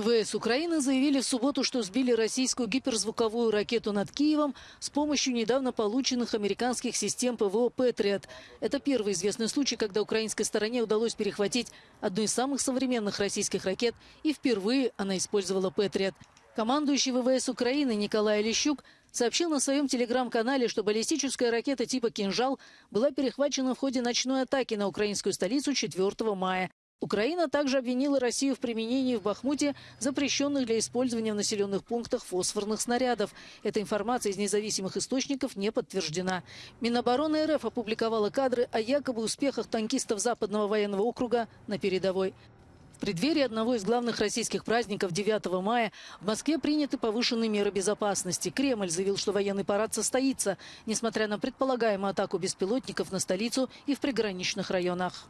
ВВС Украины заявили в субботу, что сбили российскую гиперзвуковую ракету над Киевом с помощью недавно полученных американских систем ПВО «Патриот». Это первый известный случай, когда украинской стороне удалось перехватить одну из самых современных российских ракет, и впервые она использовала «Патриот». Командующий ВВС Украины Николай Лещук сообщил на своем телеграм-канале, что баллистическая ракета типа «Кинжал» была перехвачена в ходе ночной атаки на украинскую столицу 4 мая. Украина также обвинила Россию в применении в Бахмуте запрещенных для использования в населенных пунктах фосфорных снарядов. Эта информация из независимых источников не подтверждена. Минобороны РФ опубликовала кадры о якобы успехах танкистов Западного военного округа на передовой. В преддверии одного из главных российских праздников 9 мая в Москве приняты повышенные меры безопасности. Кремль заявил, что военный парад состоится, несмотря на предполагаемую атаку беспилотников на столицу и в приграничных районах.